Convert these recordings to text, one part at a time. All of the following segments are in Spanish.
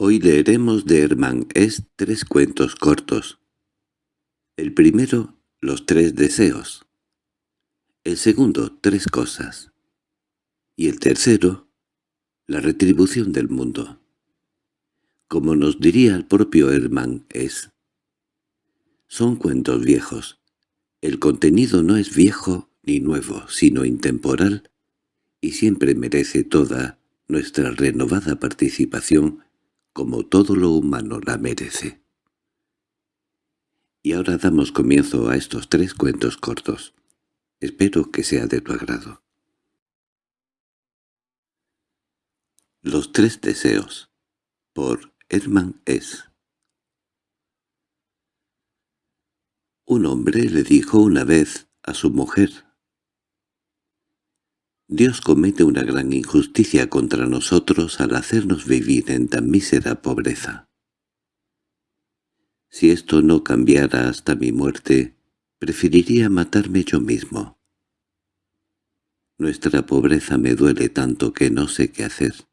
Hoy leeremos de Hermann S. tres cuentos cortos. El primero, Los tres deseos. El segundo, Tres cosas. Y el tercero, La retribución del mundo. Como nos diría el propio Hermann S. Son cuentos viejos. El contenido no es viejo ni nuevo, sino intemporal, y siempre merece toda nuestra renovada participación como todo lo humano la merece. Y ahora damos comienzo a estos tres cuentos cortos. Espero que sea de tu agrado. Los tres deseos por Hermann S. Un hombre le dijo una vez a su mujer, Dios comete una gran injusticia contra nosotros al hacernos vivir en tan mísera pobreza. Si esto no cambiara hasta mi muerte, preferiría matarme yo mismo. Nuestra pobreza me duele tanto que no sé qué hacer,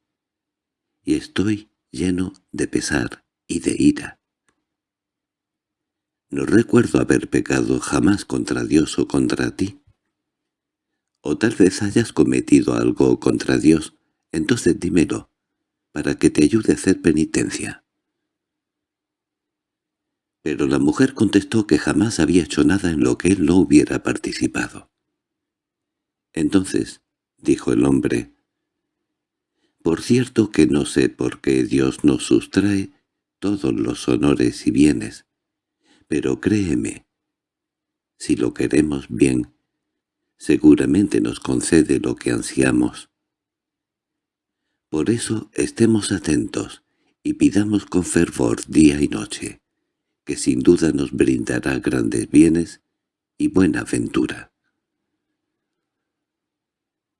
y estoy lleno de pesar y de ira. No recuerdo haber pecado jamás contra Dios o contra ti. O tal vez hayas cometido algo contra Dios, entonces dímelo, para que te ayude a hacer penitencia. Pero la mujer contestó que jamás había hecho nada en lo que él no hubiera participado. Entonces, dijo el hombre, «Por cierto que no sé por qué Dios nos sustrae todos los honores y bienes, pero créeme, si lo queremos bien, seguramente nos concede lo que ansiamos. Por eso estemos atentos y pidamos con fervor día y noche, que sin duda nos brindará grandes bienes y buena ventura.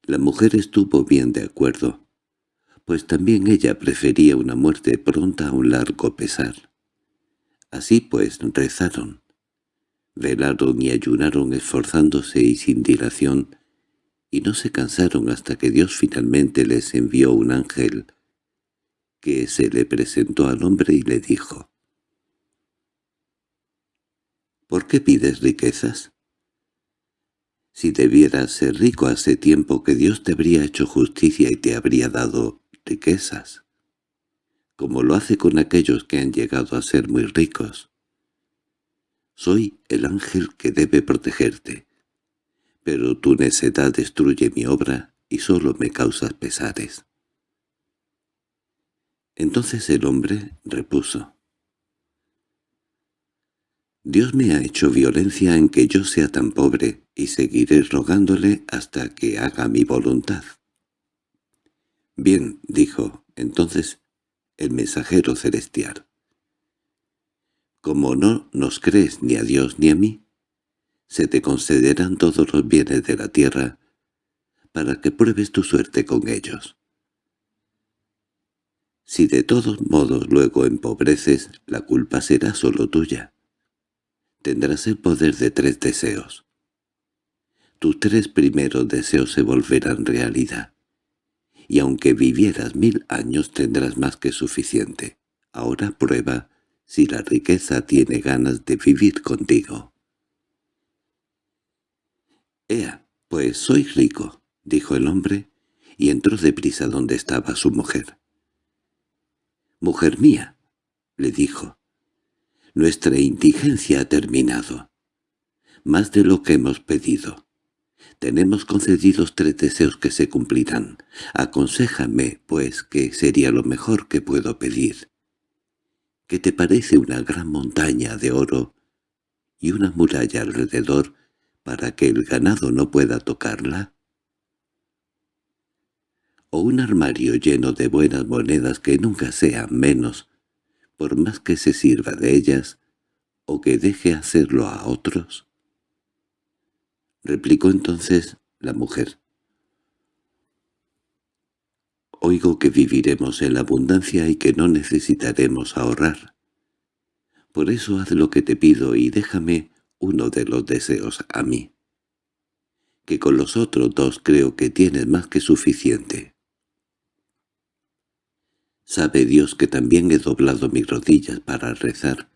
La mujer estuvo bien de acuerdo, pues también ella prefería una muerte pronta a un largo pesar. Así pues rezaron. Velaron y ayunaron esforzándose y sin dilación, y no se cansaron hasta que Dios finalmente les envió un ángel, que se le presentó al hombre y le dijo, «¿Por qué pides riquezas? Si debieras ser rico hace tiempo que Dios te habría hecho justicia y te habría dado riquezas, como lo hace con aquellos que han llegado a ser muy ricos. Soy el ángel que debe protegerte. Pero tu necedad destruye mi obra y solo me causas pesares. Entonces el hombre repuso. Dios me ha hecho violencia en que yo sea tan pobre, y seguiré rogándole hasta que haga mi voluntad. Bien, dijo entonces el mensajero celestial. Como no nos crees ni a Dios ni a mí, se te concederán todos los bienes de la tierra para que pruebes tu suerte con ellos. Si de todos modos luego empobreces, la culpa será solo tuya. Tendrás el poder de tres deseos. Tus tres primeros deseos se volverán realidad, y aunque vivieras mil años tendrás más que suficiente. Ahora prueba si la riqueza tiene ganas de vivir contigo. —Ea, pues soy rico —dijo el hombre, y entró deprisa donde estaba su mujer. —Mujer mía —le dijo—, nuestra indigencia ha terminado. Más de lo que hemos pedido. Tenemos concedidos tres deseos que se cumplirán. Aconséjame, pues, que sería lo mejor que puedo pedir que te parece una gran montaña de oro y una muralla alrededor para que el ganado no pueda tocarla? ¿O un armario lleno de buenas monedas que nunca sean menos, por más que se sirva de ellas, o que deje hacerlo a otros? Replicó entonces la mujer. Oigo que viviremos en la abundancia y que no necesitaremos ahorrar. Por eso haz lo que te pido y déjame uno de los deseos a mí, que con los otros dos creo que tienes más que suficiente. Sabe Dios que también he doblado mis rodillas para rezar,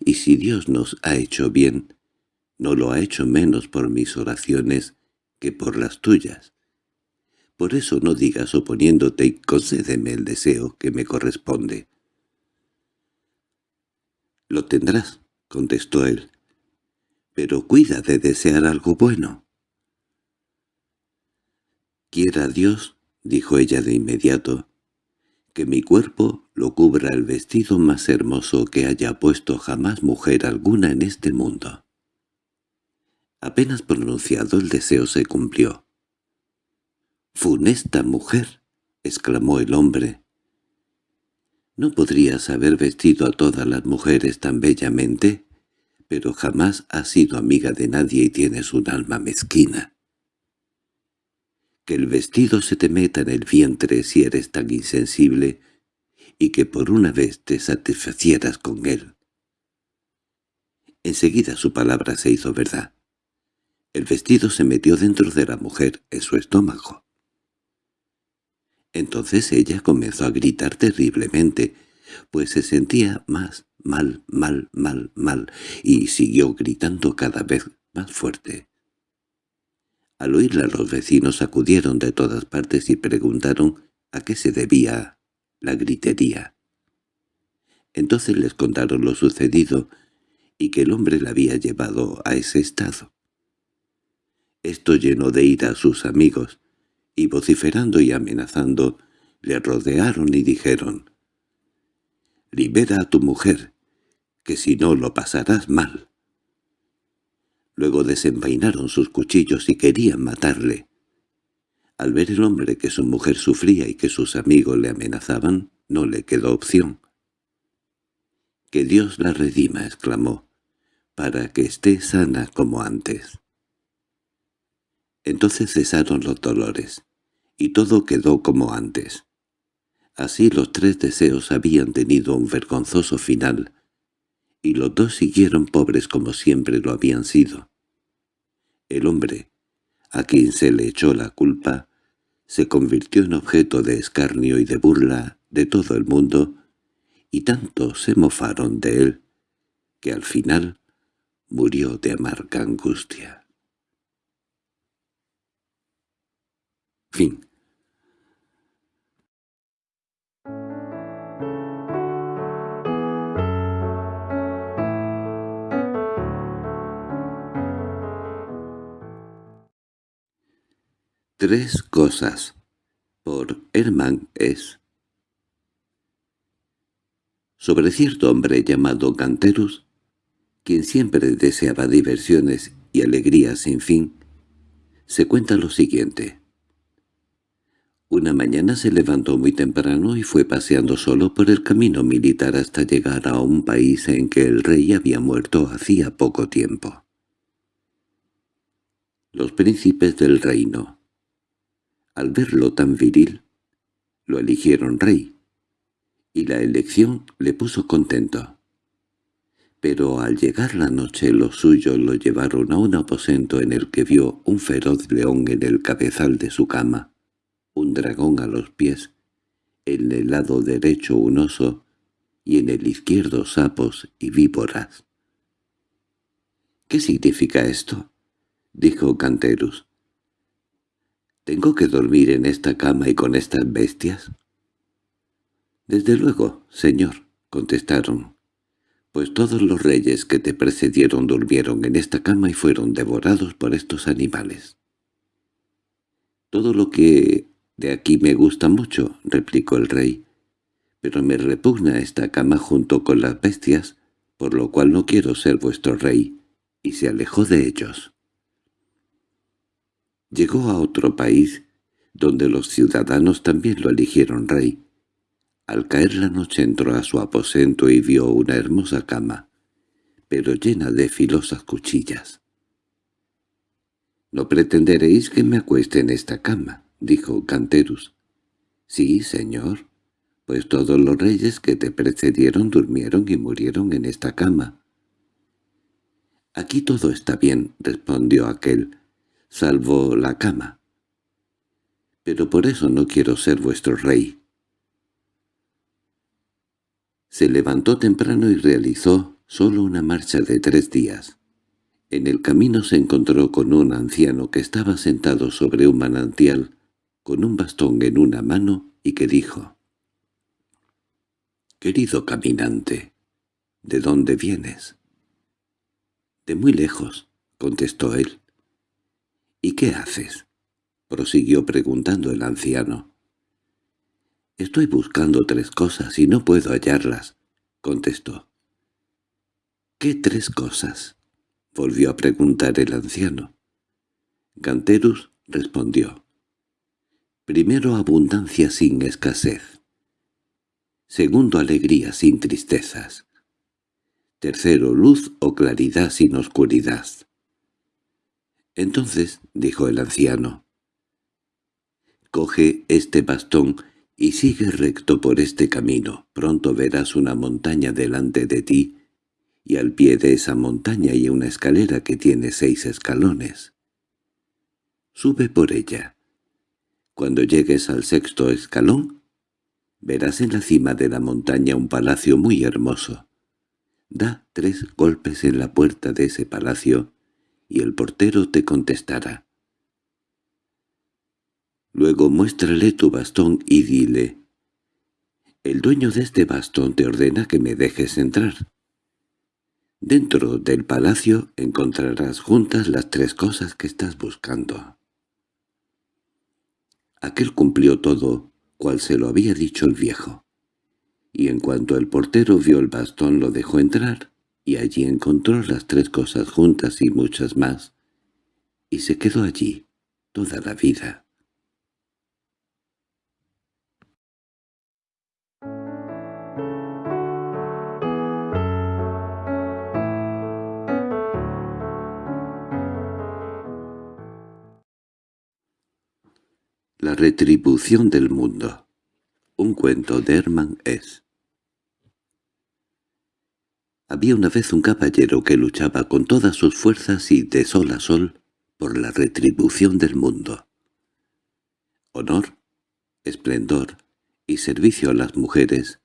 y si Dios nos ha hecho bien, no lo ha hecho menos por mis oraciones que por las tuyas. Por eso no digas oponiéndote y concédeme el deseo que me corresponde. —Lo tendrás —contestó él—, pero cuida de desear algo bueno. —Quiera Dios —dijo ella de inmediato—, que mi cuerpo lo cubra el vestido más hermoso que haya puesto jamás mujer alguna en este mundo. Apenas pronunciado el deseo se cumplió. —¡Funesta mujer! —exclamó el hombre. —¿No podrías haber vestido a todas las mujeres tan bellamente? Pero jamás has sido amiga de nadie y tienes un alma mezquina que el vestido se te meta en el vientre si eres tan insensible y que por una vez te satisfacieras con él. Enseguida su palabra se hizo verdad. El vestido se metió dentro de la mujer, en su estómago. Entonces ella comenzó a gritar terriblemente, pues se sentía más mal, mal, mal, mal, y siguió gritando cada vez más fuerte. Al oírla los vecinos acudieron de todas partes y preguntaron a qué se debía la gritería. Entonces les contaron lo sucedido y que el hombre la había llevado a ese estado. Esto llenó de ira a sus amigos, y vociferando y amenazando, le rodearon y dijeron, «Libera a tu mujer, que si no lo pasarás mal». Luego desenvainaron sus cuchillos y querían matarle. Al ver el hombre que su mujer sufría y que sus amigos le amenazaban, no le quedó opción. «Que Dios la redima», exclamó, «para que esté sana como antes». Entonces cesaron los dolores, y todo quedó como antes. Así los tres deseos habían tenido un vergonzoso final, y los dos siguieron pobres como siempre lo habían sido. El hombre, a quien se le echó la culpa, se convirtió en objeto de escarnio y de burla de todo el mundo, y tanto se mofaron de él, que al final murió de amarga angustia. Fin Tres cosas. Por Hermann S. Sobre cierto hombre llamado Canterus, quien siempre deseaba diversiones y alegrías sin fin, se cuenta lo siguiente. Una mañana se levantó muy temprano y fue paseando solo por el camino militar hasta llegar a un país en que el rey había muerto hacía poco tiempo. Los príncipes del reino al verlo tan viril, lo eligieron rey, y la elección le puso contento. Pero al llegar la noche los suyos lo llevaron a un aposento en el que vio un feroz león en el cabezal de su cama, un dragón a los pies, en el lado derecho un oso y en el izquierdo sapos y víboras. —¿Qué significa esto? —dijo Canterus. ¿Tengo que dormir en esta cama y con estas bestias? —Desde luego, señor —contestaron—, pues todos los reyes que te precedieron durmieron en esta cama y fueron devorados por estos animales. —Todo lo que de aquí me gusta mucho —replicó el rey—, pero me repugna esta cama junto con las bestias, por lo cual no quiero ser vuestro rey, y se alejó de ellos. Llegó a otro país, donde los ciudadanos también lo eligieron rey. Al caer la noche entró a su aposento y vio una hermosa cama, pero llena de filosas cuchillas. «No pretenderéis que me acueste en esta cama», dijo Canterus. «Sí, señor, pues todos los reyes que te precedieron durmieron y murieron en esta cama». «Aquí todo está bien», respondió aquel, salvo la cama. Pero por eso no quiero ser vuestro rey. Se levantó temprano y realizó solo una marcha de tres días. En el camino se encontró con un anciano que estaba sentado sobre un manantial, con un bastón en una mano, y que dijo, «Querido caminante, ¿de dónde vienes?» «De muy lejos», contestó él. «¿Y qué haces?» prosiguió preguntando el anciano. «Estoy buscando tres cosas y no puedo hallarlas», contestó. «¿Qué tres cosas?» volvió a preguntar el anciano. Ganterus respondió. Primero abundancia sin escasez. Segundo alegría sin tristezas. Tercero luz o claridad sin oscuridad. Entonces, dijo el anciano, coge este bastón y sigue recto por este camino. Pronto verás una montaña delante de ti, y al pie de esa montaña hay una escalera que tiene seis escalones. Sube por ella. Cuando llegues al sexto escalón, verás en la cima de la montaña un palacio muy hermoso. Da tres golpes en la puerta de ese palacio y el portero te contestará. Luego muéstrale tu bastón y dile, «El dueño de este bastón te ordena que me dejes entrar». Dentro del palacio encontrarás juntas las tres cosas que estás buscando. Aquel cumplió todo cual se lo había dicho el viejo, y en cuanto el portero vio el bastón lo dejó entrar, y allí encontró las tres cosas juntas y muchas más, y se quedó allí toda la vida. La retribución del mundo. Un cuento de Hermann S. Había una vez un caballero que luchaba con todas sus fuerzas y de sol a sol por la retribución del mundo. Honor, esplendor y servicio a las mujeres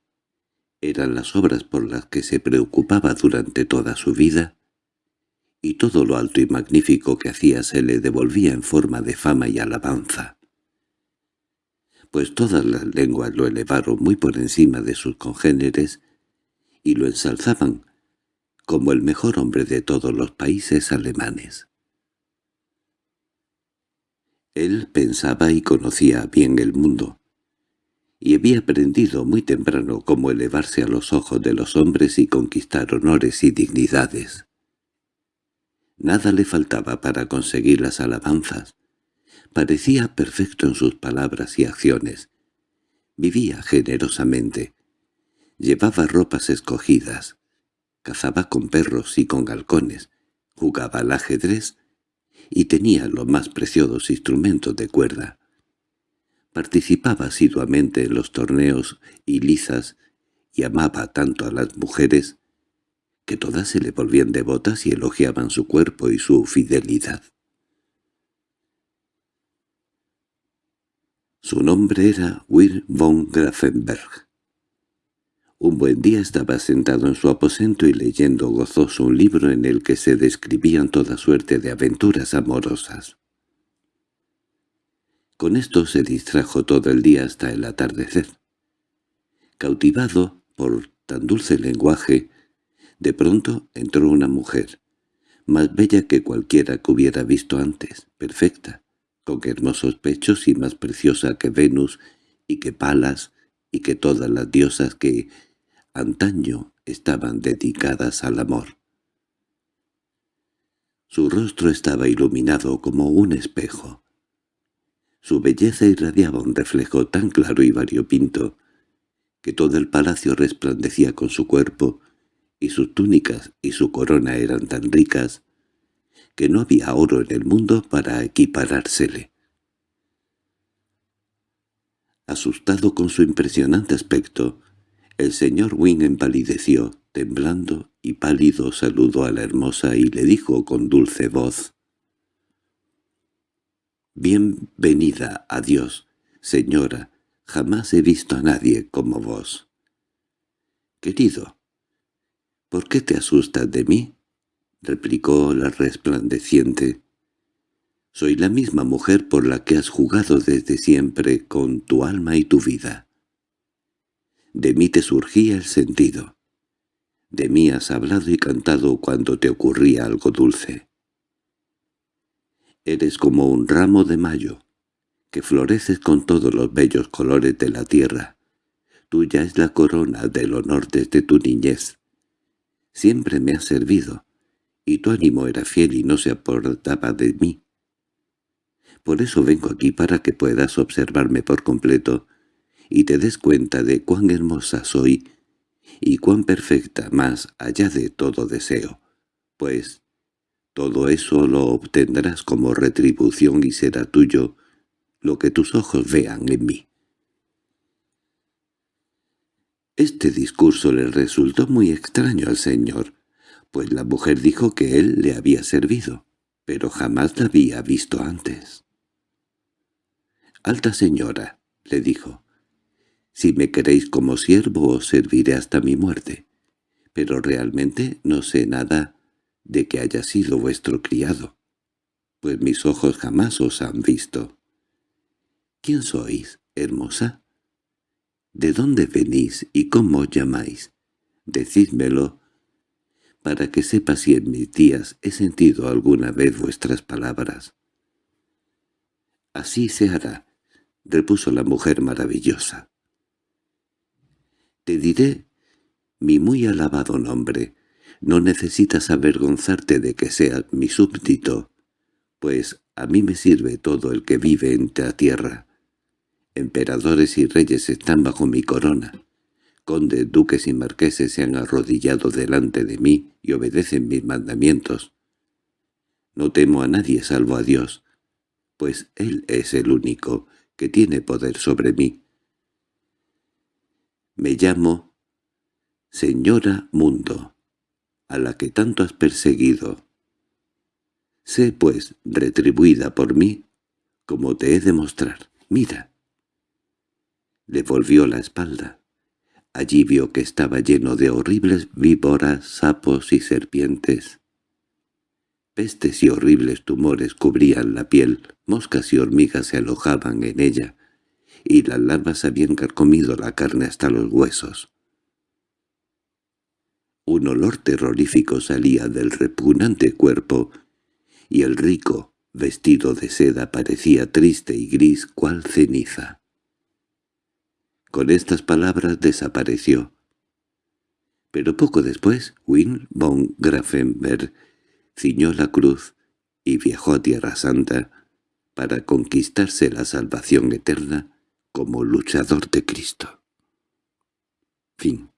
eran las obras por las que se preocupaba durante toda su vida, y todo lo alto y magnífico que hacía se le devolvía en forma de fama y alabanza pues todas las lenguas lo elevaron muy por encima de sus congéneres y lo ensalzaban como el mejor hombre de todos los países alemanes. Él pensaba y conocía bien el mundo, y había aprendido muy temprano cómo elevarse a los ojos de los hombres y conquistar honores y dignidades. Nada le faltaba para conseguir las alabanzas, Parecía perfecto en sus palabras y acciones. Vivía generosamente. Llevaba ropas escogidas. Cazaba con perros y con halcones. Jugaba al ajedrez y tenía los más preciosos instrumentos de cuerda. Participaba asiduamente en los torneos y lizas y amaba tanto a las mujeres que todas se le volvían devotas y elogiaban su cuerpo y su fidelidad. Su nombre era Wir von Grafenberg. Un buen día estaba sentado en su aposento y leyendo gozoso un libro en el que se describían toda suerte de aventuras amorosas. Con esto se distrajo todo el día hasta el atardecer. Cautivado por tan dulce lenguaje, de pronto entró una mujer, más bella que cualquiera que hubiera visto antes, perfecta, con hermosos pechos y más preciosa que Venus y que Palas y que todas las diosas que antaño estaban dedicadas al amor. Su rostro estaba iluminado como un espejo. Su belleza irradiaba un reflejo tan claro y variopinto que todo el palacio resplandecía con su cuerpo, y sus túnicas y su corona eran tan ricas que no había oro en el mundo para equiparársele. Asustado con su impresionante aspecto, el señor Wynne empalideció, temblando y pálido saludó a la hermosa y le dijo con dulce voz, «Bienvenida a Dios, señora, jamás he visto a nadie como vos». Querido, ¿por qué te asustas de mí? replicó la resplandeciente. Soy la misma mujer por la que has jugado desde siempre con tu alma y tu vida. De mí te surgía el sentido. De mí has hablado y cantado cuando te ocurría algo dulce. Eres como un ramo de mayo, que floreces con todos los bellos colores de la tierra. Tuya es la corona del honor desde tu niñez. Siempre me has servido, y tu ánimo era fiel y no se aportaba de mí. Por eso vengo aquí para que puedas observarme por completo y te des cuenta de cuán hermosa soy y cuán perfecta más allá de todo deseo, pues todo eso lo obtendrás como retribución y será tuyo lo que tus ojos vean en mí. Este discurso le resultó muy extraño al señor, pues la mujer dijo que él le había servido, pero jamás la había visto antes. «Alta señora», le dijo, «si me queréis como siervo os serviré hasta mi muerte, pero realmente no sé nada de que haya sido vuestro criado, pues mis ojos jamás os han visto. ¿Quién sois, hermosa? ¿De dónde venís y cómo os llamáis? Decídmelo, para que sepa si en mis días he sentido alguna vez vuestras palabras. —Así se hará —repuso la mujer maravillosa. —Te diré mi muy alabado nombre, no necesitas avergonzarte de que seas mi súbdito, pues a mí me sirve todo el que vive en la tierra. Emperadores y reyes están bajo mi corona. Condes, duques y marqueses se han arrodillado delante de mí y obedecen mis mandamientos. No temo a nadie salvo a Dios, pues Él es el único que tiene poder sobre mí. Me llamo Señora Mundo a la que tanto has perseguido. Sé, pues, retribuida por mí, como te he de mostrar. Mira. Le volvió la espalda. Allí vio que estaba lleno de horribles víboras, sapos y serpientes. Pestes y horribles tumores cubrían la piel, moscas y hormigas se alojaban en ella, y las larvas habían carcomido la carne hasta los huesos. Un olor terrorífico salía del repugnante cuerpo, y el rico, vestido de seda, parecía triste y gris cual ceniza. Con estas palabras desapareció. Pero poco después, Win von Grafenberg ciñó la cruz y viajó a Tierra Santa para conquistarse la salvación eterna como luchador de Cristo. Fin